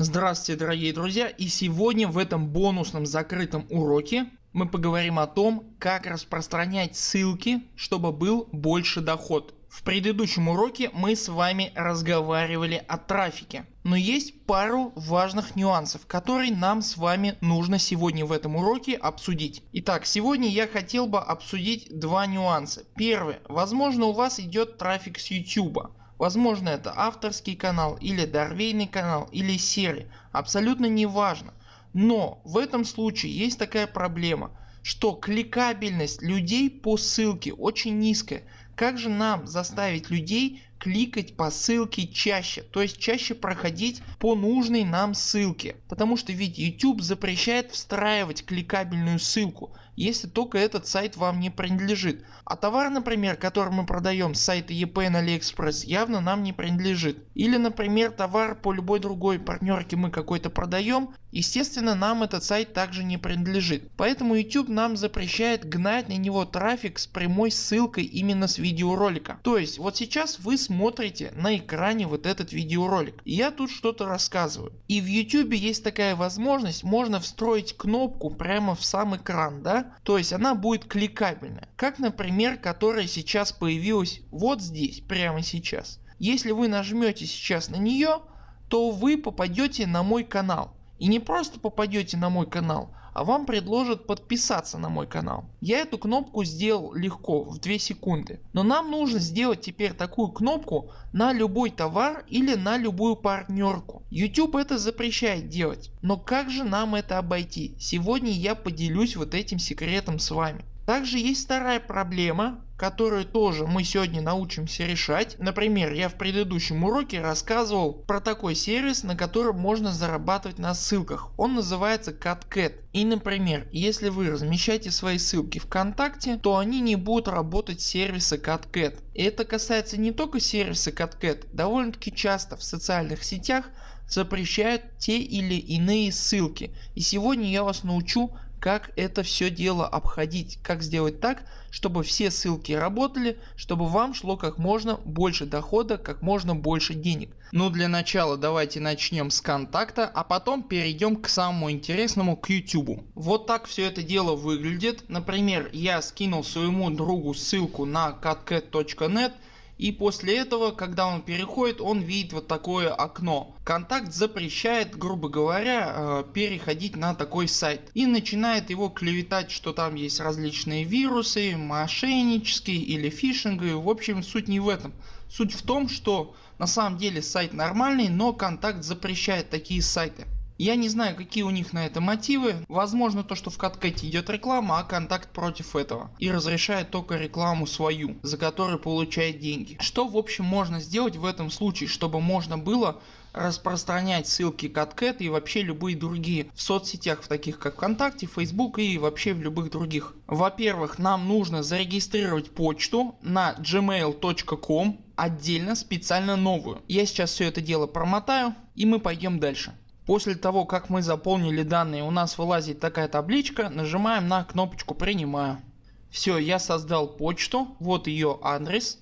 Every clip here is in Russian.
Здравствуйте дорогие друзья и сегодня в этом бонусном закрытом уроке мы поговорим о том как распространять ссылки чтобы был больше доход. В предыдущем уроке мы с вами разговаривали о трафике. Но есть пару важных нюансов которые нам с вами нужно сегодня в этом уроке обсудить. Итак сегодня я хотел бы обсудить два нюанса. Первый. Возможно у вас идет трафик с YouTube Возможно это авторский канал или дорвейный канал или серия, абсолютно не важно. Но в этом случае есть такая проблема, что кликабельность людей по ссылке очень низкая. Как же нам заставить людей кликать по ссылке чаще, то есть чаще проходить по нужной нам ссылке. Потому что ведь YouTube запрещает встраивать кликабельную ссылку, если только этот сайт вам не принадлежит. А товар например который мы продаем с сайта EPN AliExpress явно нам не принадлежит. Или например товар по любой другой партнерке мы какой-то продаем, естественно нам этот сайт также не принадлежит. Поэтому YouTube нам запрещает гнать на него трафик с прямой ссылкой именно с видеоролика. То есть вот сейчас вы смотрите на экране вот этот видеоролик. Я тут что-то рассказываю. И в YouTube есть такая возможность, можно встроить кнопку прямо в сам экран. Да? То есть она будет кликабельная. Как например которая сейчас появилась вот здесь прямо сейчас. Если вы нажмете сейчас на нее то вы попадете на мой канал. И не просто попадете на мой канал, а вам предложат подписаться на мой канал. Я эту кнопку сделал легко в 2 секунды. Но нам нужно сделать теперь такую кнопку на любой товар или на любую партнерку. YouTube это запрещает делать. Но как же нам это обойти? Сегодня я поделюсь вот этим секретом с вами. Также есть вторая проблема которую тоже мы сегодня научимся решать. Например я в предыдущем уроке рассказывал про такой сервис на котором можно зарабатывать на ссылках. Он называется CutCat. И например если вы размещаете свои ссылки ВКонтакте то они не будут работать с сервиса CutCat. И это касается не только сервиса CutCat. Довольно таки часто в социальных сетях запрещают те или иные ссылки. И сегодня я вас научу как это все дело обходить, как сделать так, чтобы все ссылки работали, чтобы вам шло как можно больше дохода, как можно больше денег. Ну для начала давайте начнем с контакта, а потом перейдем к самому интересному к YouTube. Вот так все это дело выглядит. Например я скинул своему другу ссылку на catcat.net и после этого когда он переходит он видит вот такое окно. Контакт запрещает грубо говоря э, переходить на такой сайт и начинает его клеветать что там есть различные вирусы, мошеннические или фишинговые. В общем суть не в этом. Суть в том что на самом деле сайт нормальный но контакт запрещает такие сайты. Я не знаю какие у них на это мотивы. Возможно то что в каткете идет реклама, а контакт против этого. И разрешает только рекламу свою, за которую получает деньги. Что в общем можно сделать в этом случае, чтобы можно было распространять ссылки CatCat и вообще любые другие в соцсетях в таких как ВКонтакте, Facebook и вообще в любых других. Во-первых нам нужно зарегистрировать почту на gmail.com отдельно специально новую. Я сейчас все это дело промотаю и мы пойдем дальше. После того как мы заполнили данные у нас вылазит такая табличка, нажимаем на кнопочку принимаю. Все я создал почту, вот ее адрес.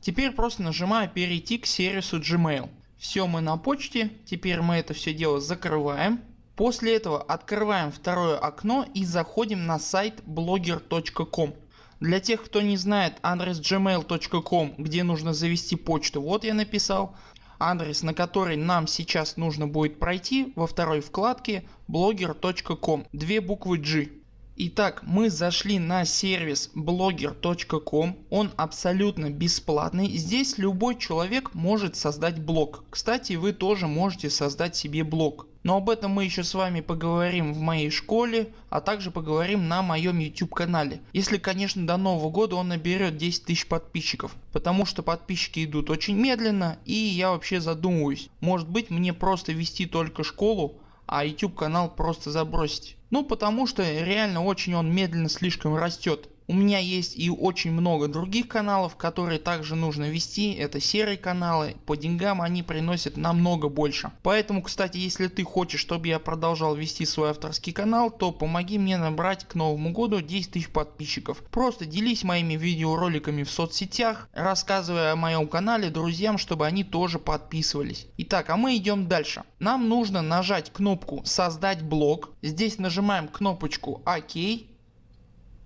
Теперь просто нажимаю перейти к сервису Gmail. Все мы на почте, теперь мы это все дело закрываем. После этого открываем второе окно и заходим на сайт blogger.com. Для тех кто не знает адрес gmail.com где нужно завести почту вот я написал адрес на который нам сейчас нужно будет пройти во второй вкладке blogger.com, две буквы G. Итак, мы зашли на сервис blogger.com, он абсолютно бесплатный. Здесь любой человек может создать блог. Кстати, вы тоже можете создать себе блог. Но об этом мы еще с вами поговорим в моей школе, а также поговорим на моем YouTube канале. Если конечно до нового года он наберет 10 тысяч подписчиков. Потому что подписчики идут очень медленно и я вообще задумываюсь. Может быть мне просто вести только школу, а YouTube канал просто забросить. Ну потому что реально очень он медленно слишком растет. У меня есть и очень много других каналов которые также нужно вести. Это серые каналы. По деньгам они приносят намного больше. Поэтому кстати если ты хочешь чтобы я продолжал вести свой авторский канал то помоги мне набрать к новому году 10 тысяч подписчиков. Просто делись моими видеороликами в соцсетях. Рассказывая о моем канале друзьям чтобы они тоже подписывались. Итак а мы идем дальше. Нам нужно нажать кнопку создать блог. Здесь нажимаем кнопочку ОК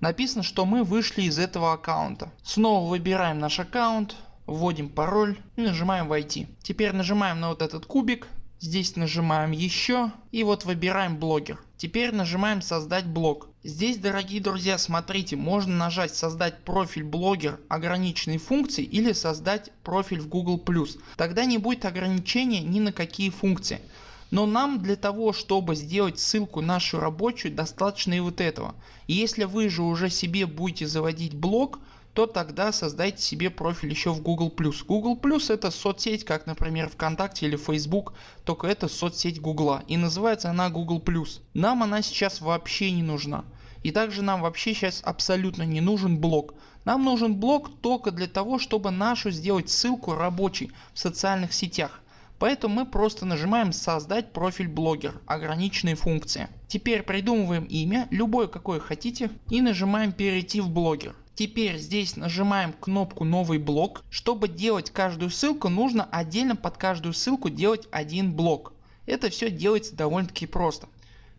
написано что мы вышли из этого аккаунта. Снова выбираем наш аккаунт, вводим пароль и нажимаем войти. Теперь нажимаем на вот этот кубик, здесь нажимаем еще и вот выбираем блогер. Теперь нажимаем создать блог. Здесь дорогие друзья смотрите можно нажать создать профиль блогер ограниченной функции или создать профиль в Google+. Тогда не будет ограничения ни на какие функции. Но нам для того чтобы сделать ссылку нашу рабочую достаточно и вот этого. Если вы же уже себе будете заводить блог то тогда создайте себе профиль еще в Google+. Google это соцсеть как например ВКонтакте или Facebook, только это соцсеть Гугла и называется она Google+. Нам она сейчас вообще не нужна. И также нам вообще сейчас абсолютно не нужен блог. Нам нужен блог только для того чтобы нашу сделать ссылку рабочей в социальных сетях. Поэтому мы просто нажимаем создать профиль блогер ограниченные функции. Теперь придумываем имя любое какое хотите и нажимаем перейти в блогер. Теперь здесь нажимаем кнопку новый блок. Чтобы делать каждую ссылку нужно отдельно под каждую ссылку делать один блок. Это все делается довольно таки просто.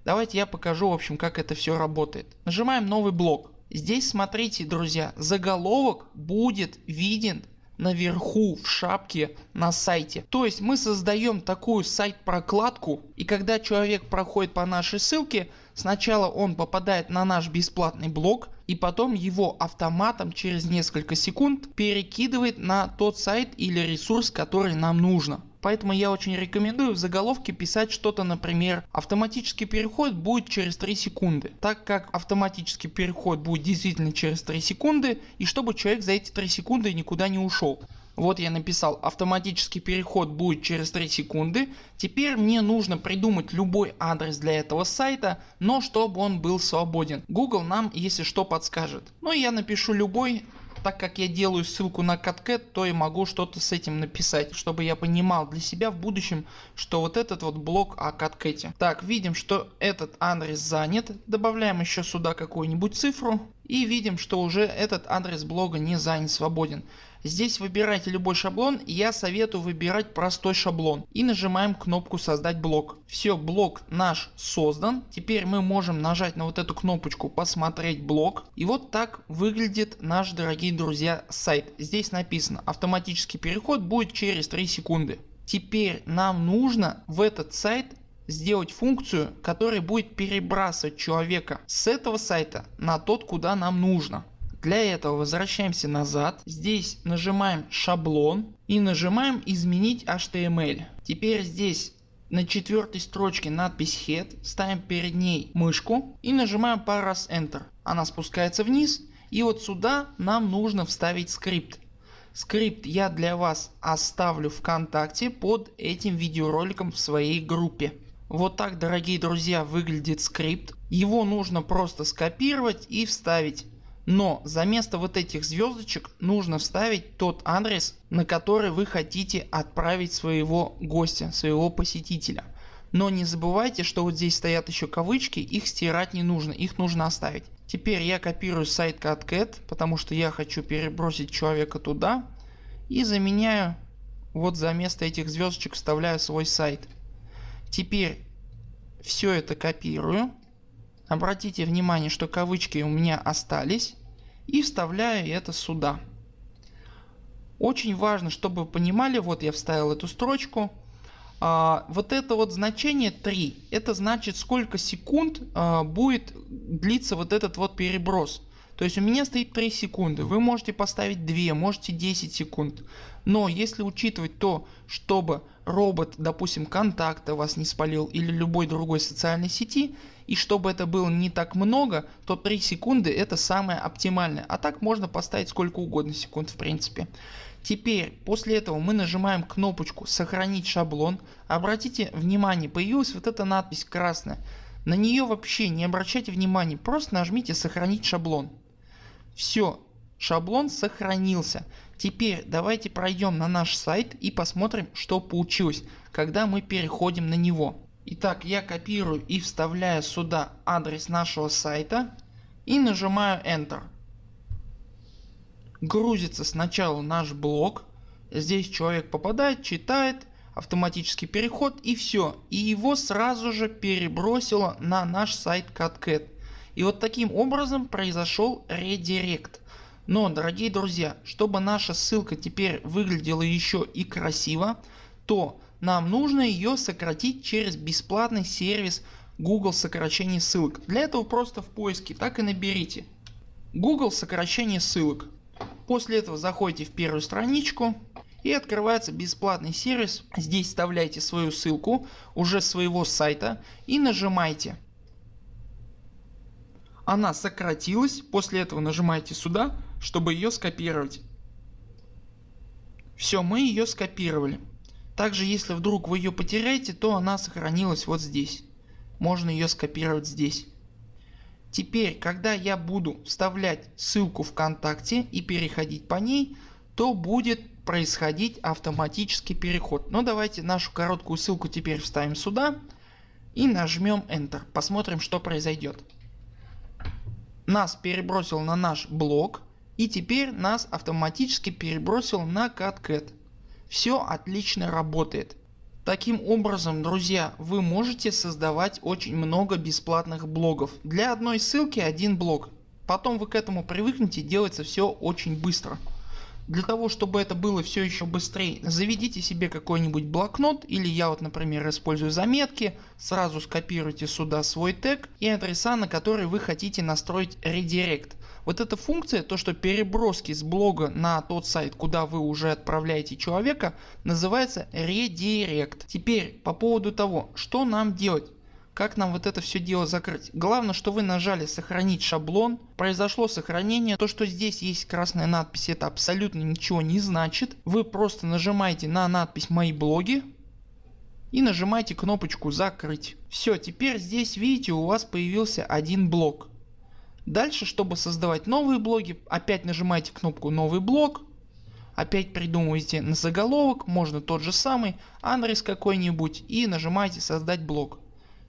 Давайте я покажу в общем как это все работает. Нажимаем новый блок. Здесь смотрите друзья заголовок будет виден наверху в шапке на сайте. То есть мы создаем такую сайт прокладку и когда человек проходит по нашей ссылке сначала он попадает на наш бесплатный блог и потом его автоматом через несколько секунд перекидывает на тот сайт или ресурс который нам нужно. Поэтому я очень рекомендую в заголовке писать что-то например автоматический переход будет через 3 секунды. Так как автоматический переход будет действительно через 3 секунды и чтобы человек за эти 3 секунды никуда не ушел. Вот я написал автоматический переход будет через 3 секунды. Теперь мне нужно придумать любой адрес для этого сайта, но чтобы он был свободен. Google нам если что подскажет. Ну я напишу любой так как я делаю ссылку на CatCat, то и могу что-то с этим написать, чтобы я понимал для себя в будущем, что вот этот вот блок о CatCat. Так, видим, что этот адрес занят. Добавляем еще сюда какую-нибудь цифру и видим, что уже этот адрес блога не занят, свободен. Здесь выбирайте любой шаблон, я советую выбирать простой шаблон и нажимаем кнопку создать блок. Все блок наш создан. Теперь мы можем нажать на вот эту кнопочку посмотреть блок и вот так выглядит наш дорогие друзья сайт. Здесь написано автоматический переход будет через 3 секунды. Теперь нам нужно в этот сайт сделать функцию которая будет перебрасывать человека с этого сайта на тот куда нам нужно. Для этого возвращаемся назад. Здесь нажимаем шаблон и нажимаем изменить HTML. Теперь здесь на четвертой строчке надпись head. Ставим перед ней мышку и нажимаем пару раз Enter. Она спускается вниз и вот сюда нам нужно вставить скрипт. Скрипт я для вас оставлю ВКонтакте под этим видеороликом в своей группе. Вот так дорогие друзья выглядит скрипт. Его нужно просто скопировать и вставить. Но за место вот этих звездочек нужно вставить тот адрес на который вы хотите отправить своего гостя, своего посетителя. Но не забывайте что вот здесь стоят еще кавычки их стирать не нужно их нужно оставить. Теперь я копирую сайт CatCat потому что я хочу перебросить человека туда и заменяю вот за место этих звездочек вставляю свой сайт. Теперь все это копирую Обратите внимание, что кавычки у меня остались и вставляю это сюда. Очень важно, чтобы вы понимали, вот я вставил эту строчку. А, вот это вот значение 3, это значит сколько секунд а, будет длиться вот этот вот переброс. То есть у меня стоит 3 секунды, вы можете поставить 2, можете 10 секунд. Но если учитывать то, чтобы робот допустим контакта вас не спалил или любой другой социальной сети и чтобы это было не так много то 3 секунды это самое оптимальное а так можно поставить сколько угодно секунд в принципе. Теперь после этого мы нажимаем кнопочку сохранить шаблон. Обратите внимание появилась вот эта надпись красная. На нее вообще не обращайте внимания просто нажмите сохранить шаблон. Все, шаблон сохранился. Теперь давайте пройдем на наш сайт и посмотрим что получилось, когда мы переходим на него. Итак я копирую и вставляю сюда адрес нашего сайта и нажимаю Enter. Грузится сначала наш блог. Здесь человек попадает, читает, автоматический переход и все. И его сразу же перебросило на наш сайт CatCat. И вот таким образом произошел редирект. Но дорогие друзья, чтобы наша ссылка теперь выглядела еще и красиво, то нам нужно ее сократить через бесплатный сервис Google сокращение ссылок. Для этого просто в поиске так и наберите Google сокращение ссылок. После этого заходите в первую страничку и открывается бесплатный сервис. Здесь вставляете свою ссылку уже своего сайта и нажимаете. Она сократилась, после этого нажимаете сюда чтобы ее скопировать. Все мы ее скопировали. Также если вдруг вы ее потеряете то она сохранилась вот здесь. Можно ее скопировать здесь. Теперь когда я буду вставлять ссылку ВКонтакте и переходить по ней то будет происходить автоматический переход. Но давайте нашу короткую ссылку теперь вставим сюда и нажмем Enter. Посмотрим что произойдет. Нас перебросил на наш блог и теперь нас автоматически перебросил на CatCat. Все отлично работает. Таким образом друзья вы можете создавать очень много бесплатных блогов. Для одной ссылки один блог. Потом вы к этому привыкнете делается все очень быстро. Для того чтобы это было все еще быстрее заведите себе какой-нибудь блокнот или я вот например использую заметки. Сразу скопируйте сюда свой тег и адреса на которые вы хотите настроить редирект. Вот эта функция, то что переброски с блога на тот сайт куда вы уже отправляете человека называется редирект. Теперь по поводу того что нам делать. Как нам вот это все дело закрыть? Главное, что вы нажали сохранить шаблон. Произошло сохранение. То, что здесь есть красная надпись, это абсолютно ничего не значит. Вы просто нажимаете на надпись мои блоги и нажимаете кнопочку закрыть. Все, теперь здесь видите у вас появился один блок. Дальше чтобы создавать новые блоги опять нажимаете кнопку новый блог. Опять придумываете на заголовок, можно тот же самый, адрес какой-нибудь и нажимаете создать блог.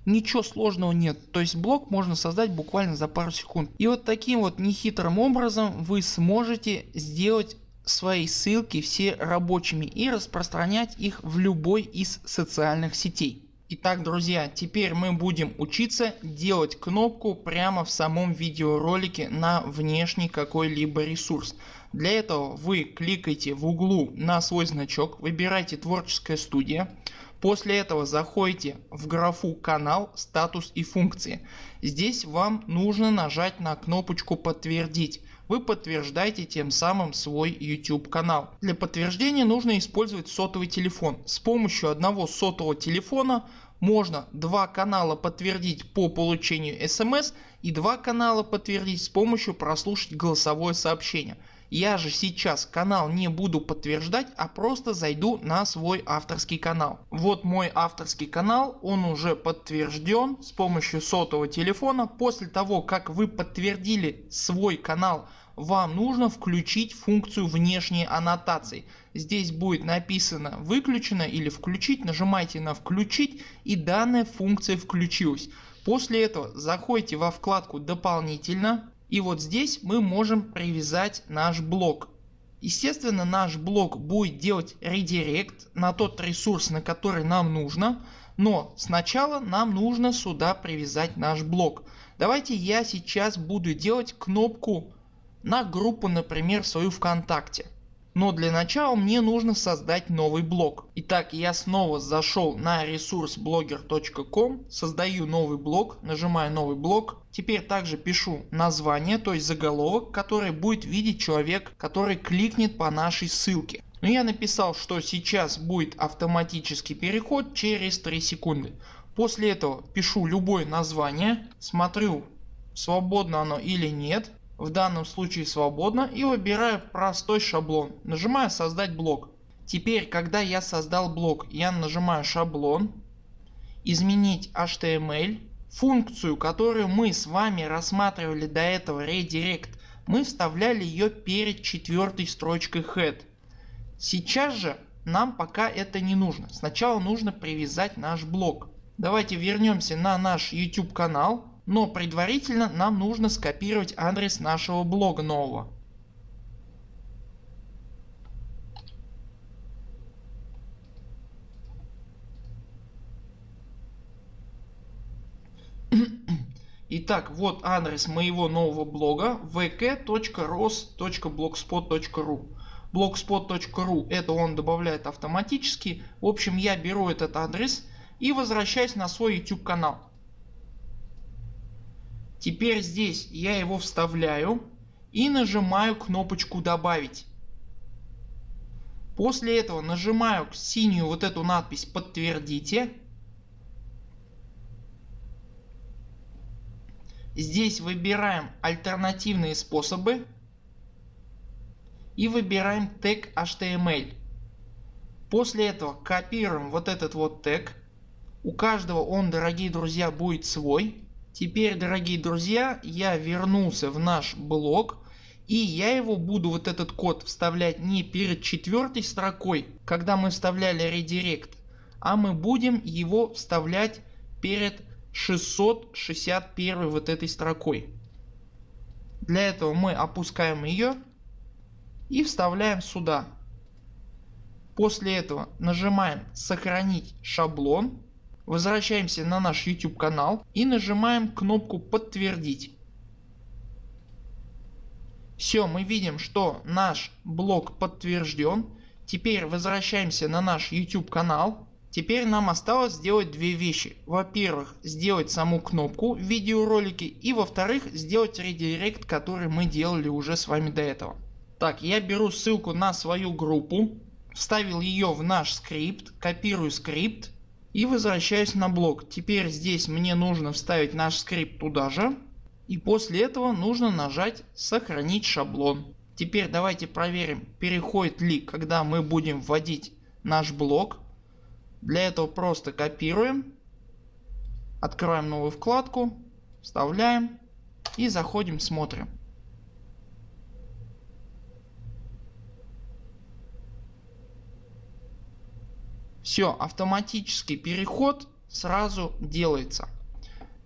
Ничего сложного нет, то есть блог можно создать буквально за пару секунд. И вот таким вот нехитрым образом вы сможете сделать свои ссылки все рабочими и распространять их в любой из социальных сетей. Итак друзья теперь мы будем учиться делать кнопку прямо в самом видеоролике на внешний какой-либо ресурс. Для этого вы кликаете в углу на свой значок, выбираете творческая студия. После этого заходите в графу канал, статус и функции. Здесь вам нужно нажать на кнопочку подтвердить вы подтверждаете тем самым свой YouTube канал. Для подтверждения нужно использовать сотовый телефон. С помощью одного сотового телефона можно два канала подтвердить по получению смс и два канала подтвердить с помощью прослушать голосовое сообщение. Я же сейчас канал не буду подтверждать, а просто зайду на свой авторский канал. Вот мой авторский канал, он уже подтвержден с помощью сотового телефона. После того как вы подтвердили свой канал вам нужно включить функцию внешней аннотации. Здесь будет написано выключено или включить, нажимайте на включить и данная функция включилась. После этого заходите во вкладку дополнительно и вот здесь мы можем привязать наш блок. Естественно наш блок будет делать редирект на тот ресурс на который нам нужно. Но сначала нам нужно сюда привязать наш блок. Давайте я сейчас буду делать кнопку на группу например свою ВКонтакте. Но для начала мне нужно создать новый блог. Итак я снова зашел на ресурс blogger.com, создаю новый блог, нажимаю новый блог. Теперь также пишу название, то есть заголовок, который будет видеть человек, который кликнет по нашей ссылке. Но я написал, что сейчас будет автоматический переход через 3 секунды. После этого пишу любое название, смотрю свободно оно или нет в данном случае свободно и выбираю простой шаблон. Нажимаю создать блок. Теперь когда я создал блок я нажимаю шаблон, изменить HTML, функцию которую мы с вами рассматривали до этого redirect мы вставляли ее перед четвертой строчкой head. Сейчас же нам пока это не нужно. Сначала нужно привязать наш блок. Давайте вернемся на наш YouTube канал, но предварительно нам нужно скопировать адрес нашего блога нового. Итак, вот адрес моего нового блога vk.ros.blogspot.ru blogspot.ru это он добавляет автоматически. В общем я беру этот адрес и возвращаюсь на свой YouTube канал. Теперь здесь я его вставляю и нажимаю кнопочку добавить. После этого нажимаю синюю вот эту надпись подтвердите Здесь выбираем альтернативные способы и выбираем тег HTML. После этого копируем вот этот вот тег. У каждого он дорогие друзья будет свой. Теперь дорогие друзья я вернулся в наш блог и я его буду вот этот код вставлять не перед четвертой строкой когда мы вставляли редирект а мы будем его вставлять перед 661 вот этой строкой. Для этого мы опускаем ее и вставляем сюда. После этого нажимаем сохранить шаблон. Возвращаемся на наш YouTube канал и нажимаем кнопку подтвердить. Все мы видим что наш блок подтвержден. Теперь возвращаемся на наш YouTube канал Теперь нам осталось сделать две вещи. Во-первых сделать саму кнопку в видеоролике и во-вторых сделать редирект который мы делали уже с вами до этого. Так я беру ссылку на свою группу, вставил ее в наш скрипт, копирую скрипт и возвращаюсь на блок. Теперь здесь мне нужно вставить наш скрипт туда же и после этого нужно нажать сохранить шаблон. Теперь давайте проверим переходит ли когда мы будем вводить наш блок для этого просто копируем, открываем новую вкладку, вставляем и заходим смотрим. Все автоматический переход сразу делается.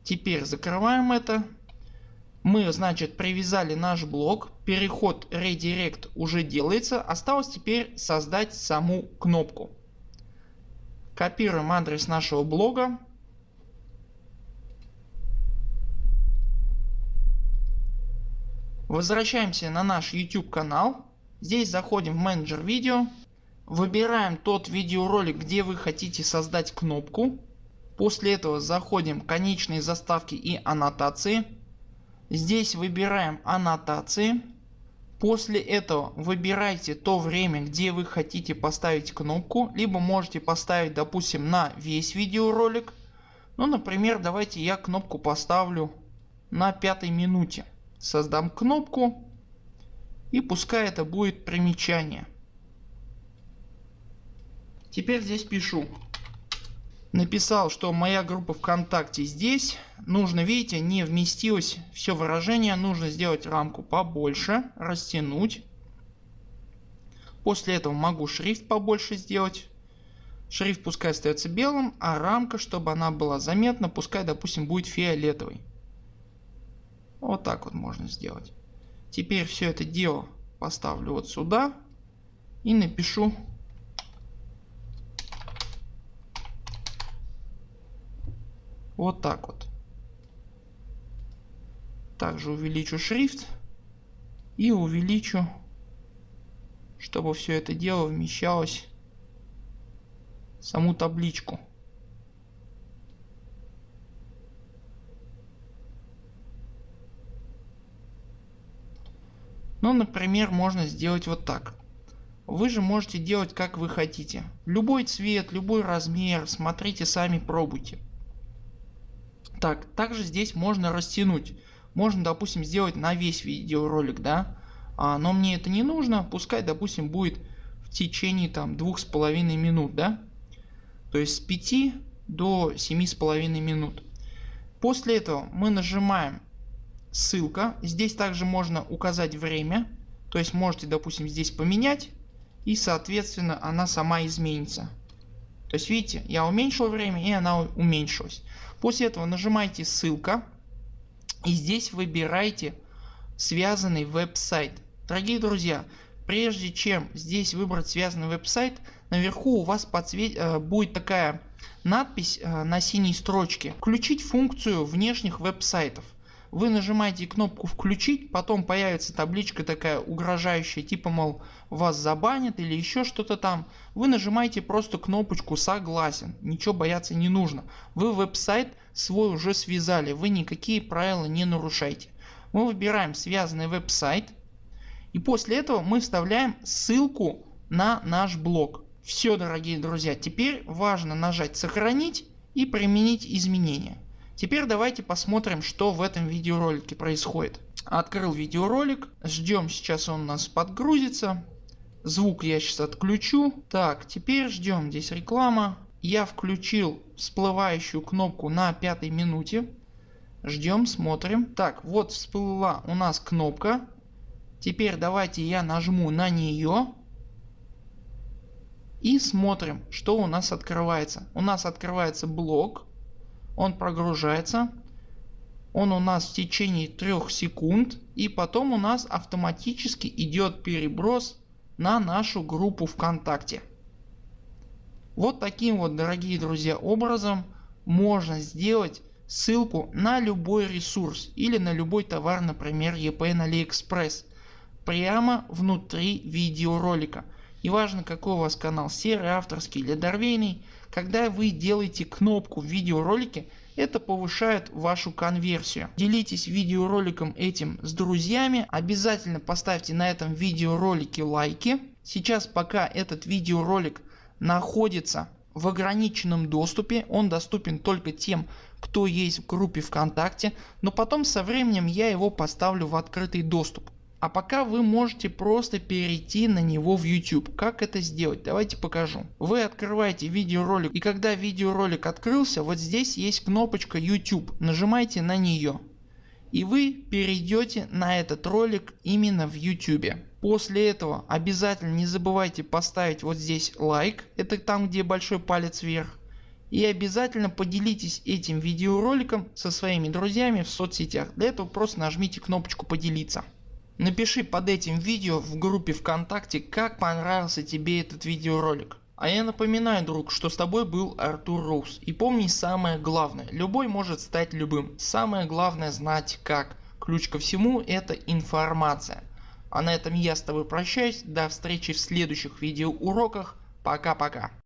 Теперь закрываем это. Мы значит привязали наш блок. Переход редирект уже делается. Осталось теперь создать саму кнопку. Копируем адрес нашего блога. Возвращаемся на наш YouTube канал. Здесь заходим в менеджер видео. Выбираем тот видеоролик где вы хотите создать кнопку. После этого заходим в конечные заставки и аннотации. Здесь выбираем аннотации. После этого выбирайте то время где вы хотите поставить кнопку, либо можете поставить допустим на весь видеоролик. Ну например давайте я кнопку поставлю на пятой минуте. Создам кнопку и пускай это будет примечание. Теперь здесь пишу. Написал что моя группа вконтакте здесь. Нужно видите не вместилось все выражение. Нужно сделать рамку побольше растянуть. После этого могу шрифт побольше сделать. Шрифт пускай остается белым а рамка чтобы она была заметна пускай допустим будет фиолетовой вот так вот можно сделать. Теперь все это дело поставлю вот сюда и напишу Вот так вот. Также увеличу шрифт и увеличу, чтобы все это дело вмещалось в саму табличку. Ну например можно сделать вот так. Вы же можете делать как вы хотите. Любой цвет, любой размер, смотрите сами пробуйте. Так, также здесь можно растянуть. Можно допустим сделать на весь видеоролик, да. А, но мне это не нужно. Пускай допустим будет в течение там двух с половиной минут, да. То есть с 5 до семи с половиной минут. После этого мы нажимаем ссылка. Здесь также можно указать время. То есть можете допустим здесь поменять и соответственно она сама изменится. То есть видите я уменьшил время и она уменьшилась. После этого нажимаете ссылка и здесь выбираете связанный веб-сайт. Дорогие друзья прежде чем здесь выбрать связанный веб-сайт наверху у вас подсвет... Э, будет такая надпись э, на синей строчке включить функцию внешних веб-сайтов. Вы нажимаете кнопку включить потом появится табличка такая угрожающая типа мол вас забанят или еще что-то там. Вы нажимаете просто кнопочку согласен ничего бояться не нужно. Вы веб-сайт свой уже связали вы никакие правила не нарушайте. Мы выбираем связанный веб-сайт и после этого мы вставляем ссылку на наш блог. Все дорогие друзья теперь важно нажать сохранить и применить изменения. Теперь давайте посмотрим что в этом видеоролике происходит. Открыл видеоролик, ждем сейчас он у нас подгрузится. Звук я сейчас отключу. Так теперь ждем здесь реклама. Я включил всплывающую кнопку на пятой минуте. Ждем смотрим. Так вот всплыла у нас кнопка. Теперь давайте я нажму на нее. И смотрим что у нас открывается. У нас открывается блок он прогружается, он у нас в течение 3 секунд и потом у нас автоматически идет переброс на нашу группу ВКонтакте. Вот таким вот дорогие друзья образом можно сделать ссылку на любой ресурс или на любой товар например EPN AliExpress прямо внутри видеоролика. Неважно какой у вас канал серый, авторский или дорвейный, когда вы делаете кнопку в видеоролике это повышает вашу конверсию. Делитесь видеороликом этим с друзьями. Обязательно поставьте на этом видеоролике лайки. Сейчас пока этот видеоролик находится в ограниченном доступе. Он доступен только тем кто есть в группе ВКонтакте. Но потом со временем я его поставлю в открытый доступ. А пока вы можете просто перейти на него в YouTube. Как это сделать? Давайте покажу. Вы открываете видеоролик и когда видеоролик открылся вот здесь есть кнопочка YouTube. Нажимаете на нее. И вы перейдете на этот ролик именно в YouTube. После этого обязательно не забывайте поставить вот здесь лайк. Это там где большой палец вверх. И обязательно поделитесь этим видеороликом со своими друзьями в соцсетях. Для этого просто нажмите кнопочку поделиться. Напиши под этим видео в группе ВКонтакте как понравился тебе этот видеоролик. А я напоминаю друг что с тобой был Артур Роуз и помни самое главное любой может стать любым. Самое главное знать как. Ключ ко всему это информация. А на этом я с тобой прощаюсь. До встречи в следующих видеоуроках. Пока пока.